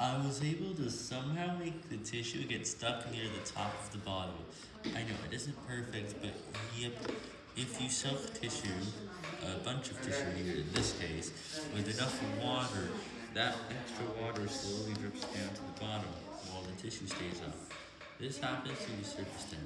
I was able to somehow make the tissue get stuck near the top of the bottle. I know, it isn't perfect, but yep, if you soak tissue, a bunch of tissue here in this case, with enough water, that extra water slowly drips down to the bottom, while the tissue stays up. This happens to the surface.